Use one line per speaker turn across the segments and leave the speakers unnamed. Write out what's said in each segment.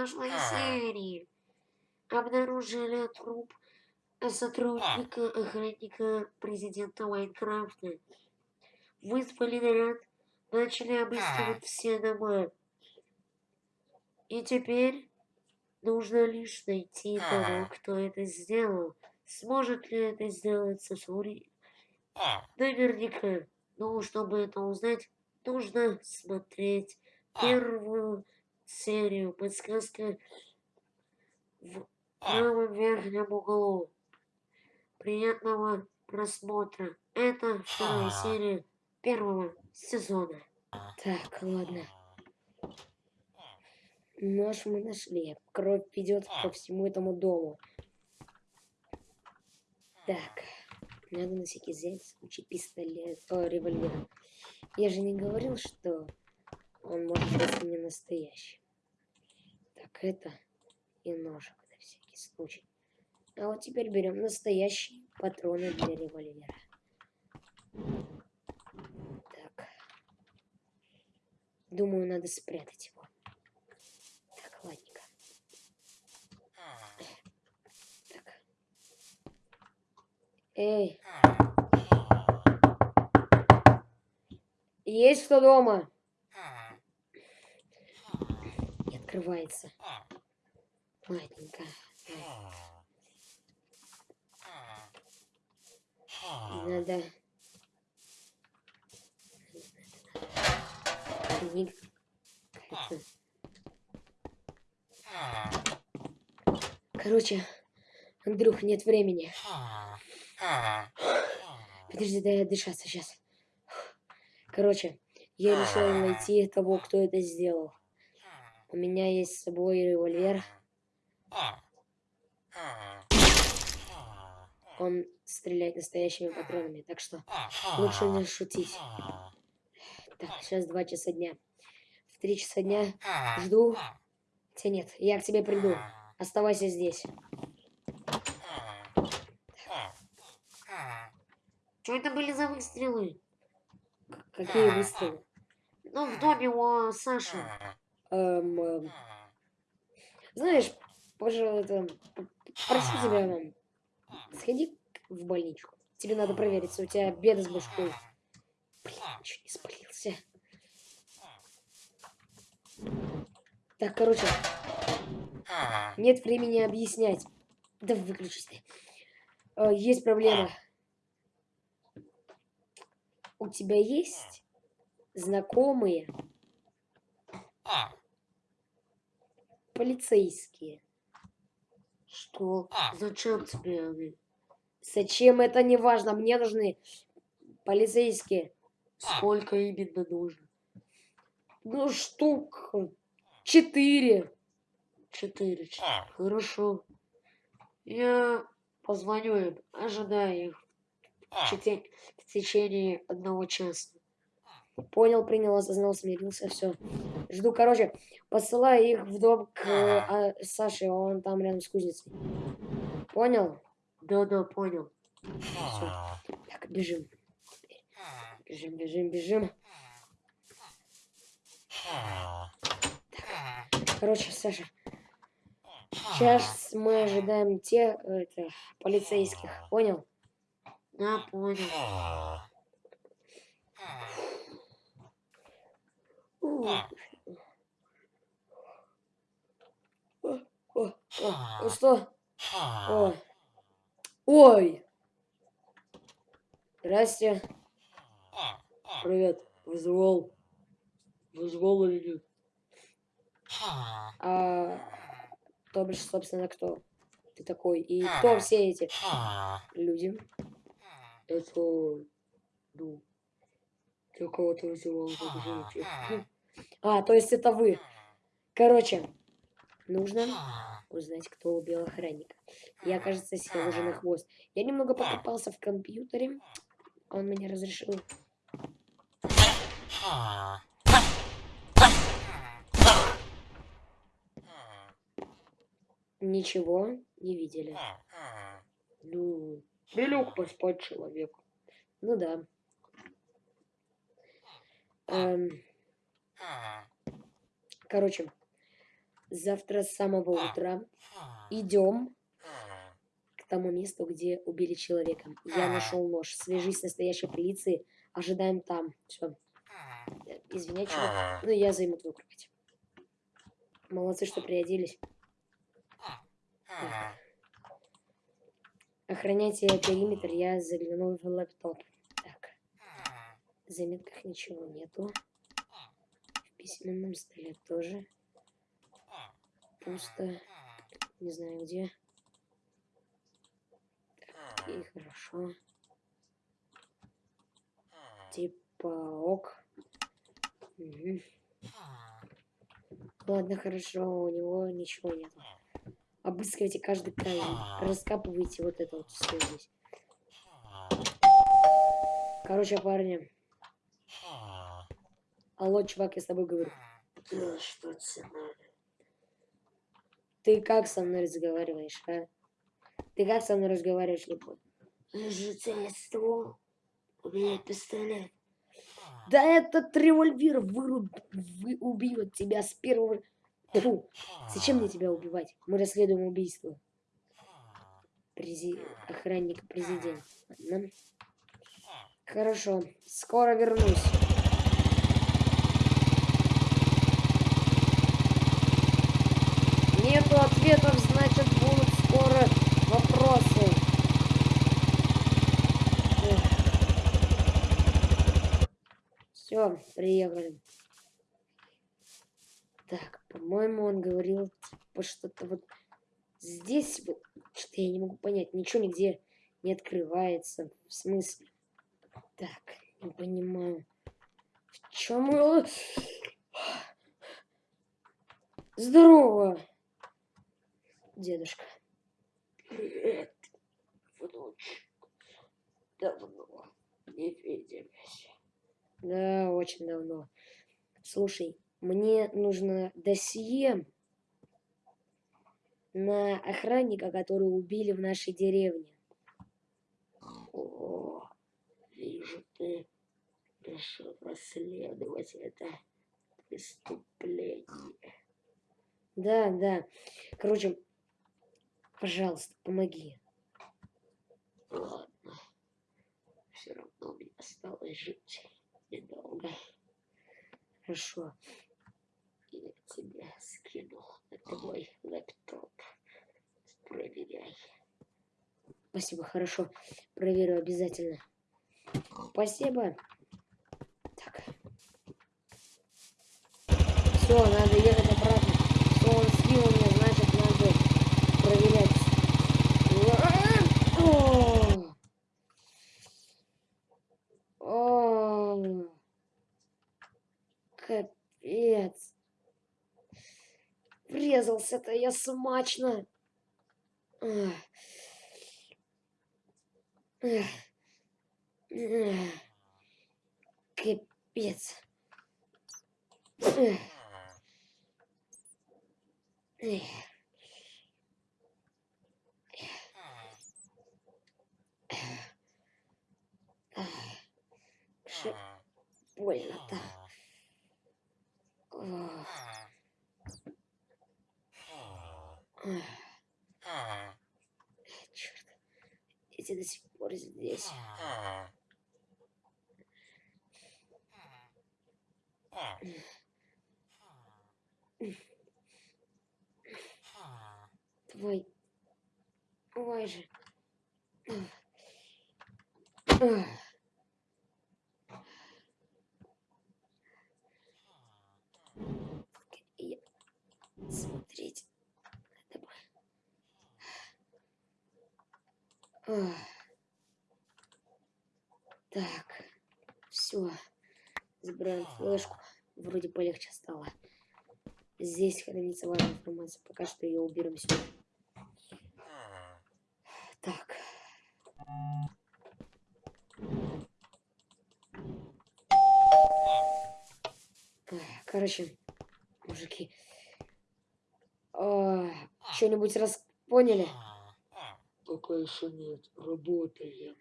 прошлой серии обнаружили труп сотрудника охранника президента Майнкрафта. Вызвали наряд, начали обыскивать все дома. И теперь нужно лишь найти того, кто это сделал. Сможет ли это сделать Сосури? Наверняка. Но чтобы это узнать, нужно смотреть первую серию. Подсказка в правом верхнем углу. Приятного просмотра. Это вторая серия первого сезона.
Так, ладно. Нож мы нашли. Кровь идет по всему этому дому. Так, надо на всякий случай пистолет, о, револьвер. Я же не говорил, что он может быть не настоящий. Так, это и ножик на всякий случай. А вот теперь берем настоящие патроны для револьвера. Так. Думаю, надо спрятать его. Так, ладненько. Так. Эй. Есть кто дома? Не открывается. Ладненько. Надо... Книга. Короче, Андрюх, нет времени. Подожди, дай дышаться сейчас. Короче, я решил найти того, кто это сделал. У меня есть с собой револьвер. Он стреляет настоящими патронами, так что лучше не шутить. Так, сейчас два часа дня. В три часа дня жду. Хотя нет, я к тебе приду. Оставайся здесь.
Что это были за выстрелы?
Какие выстрелы?
Ну, в доме у Саши.
Эм, эм. Знаешь, пожалуйста, прошу тебя, сходи в больничку. Тебе надо провериться, у тебя беда с башкой. Блин, чуть не спалился. Так, короче, нет времени объяснять. Да выключись ты. Э, есть проблема. У тебя есть знакомые полицейские?
Что? Зачем тебе они?
Зачем это не важно? Мне нужны полицейские.
Сколько именно нужно?
Ну, штук четыре.
Четыре. Хорошо. Я позвоню им, ожидаю их в, в течение одного часа.
Понял, принял, осознал, смирился, все. Жду, короче, посылаю их в дом к а, Саше, он там рядом с кузницей. Понял?
Да-да, понял.
Всё. Так, бежим. Бежим, бежим, бежим. Так. Короче, Саша, сейчас мы ожидаем тех это, полицейских, понял?
Да, понял.
О, о, что? О. Ой! Здрасте.
Привет. Вызвал. Вызвал или нет?
А, то бишь, собственно, кто ты такой? И кто все эти люди?
Это, ну, для кого ты вызывал.
А, то есть это вы. Короче, нужно узнать, кто убил охранника. Я, кажется, сел уже на хвост. Я немного покопался в компьютере. Он мне разрешил. Ничего не видели.
Ну, не лег поспать человек.
Ну да. Эм... Короче, завтра с самого утра идем к тому месту, где убили человека. Я нашел нож. Свяжись с настоящей полицией. Ожидаем там. Все. Извиняй, чувак. Ну, я займу твою кровать. Молодцы, что приоделись. Так. Охраняйте периметр, я загляну в лэптоп. Так. В заметках ничего нету. Письменном столе тоже. Пусто. Не знаю где. И хорошо. Типа ок. Мгм. Ладно, хорошо, у него ничего нет. Обыскивайте каждый камень. Раскапывайте вот это вот все здесь. Короче, парни. Алло, чувак, я с тобой говорю.
Да, что тебе надо?
Ты как со мной разговариваешь, а? Ты как со мной разговариваешь, не понял?
Житель ствол. У меня пистолет.
Да этот револьвер выруб... вы... убьет тебя с первого... Фу, зачем мне тебя убивать? Мы расследуем убийство. Прези... Охранника президента. Хорошо, скоро вернусь. Нету ответов, значит будут скоро вопросы. Все, приехали. Так, по-моему, он говорил, типа, что-то вот здесь вот, что я не могу понять, ничего нигде не открывается. В смысле? Так, не понимаю. В чем. Здорово, дедушка.
Привет, внучек. Давно не виделись.
Да, очень давно. Слушай, мне нужно досье на охранника, который убили в нашей деревне.
О, вижу, ты решил расследовать это преступление.
Да, да. Короче, пожалуйста, помоги.
Ладно. Все равно мне осталось жить недолго.
Хорошо.
Я тебе скинул на твой лэптоп. Проверяй.
Спасибо, хорошо. Проверю обязательно. Спасибо. Так. Все, надо ехать обратно. Все, он скинул мне, значит, надо проверять. О! О! Капец. Врезался-то я смачно. Капец. Эх. Ах. Ш- Больно-то. Ах. Черт. Эти до сих пор здесь. Твой. Ой же. Я... Смотреть. Надо бы. Так. Все. Забираем флешку. Вроде полегче стало. Здесь хранится важная информация. Пока что ее уберем сюда. Так. Короче, мужики. Что-нибудь раз поняли?
пока еще нет. Работаем.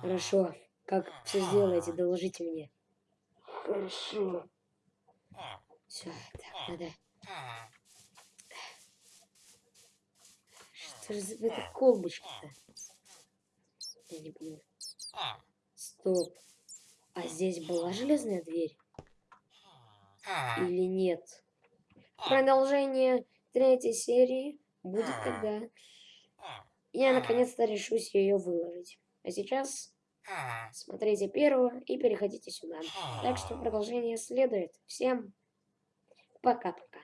Хорошо. Как все сделаете, доложите мне.
Хорошо.
Все, так, надо. Что же в этой колбочке-то? Я не понимаю. Стоп. А здесь была железная дверь? Или нет? Продолжение третьей серии будет тогда я наконец-то решусь ее выложить. А сейчас смотрите первого и переходите сюда. Так что продолжение следует. Всем пока-пока.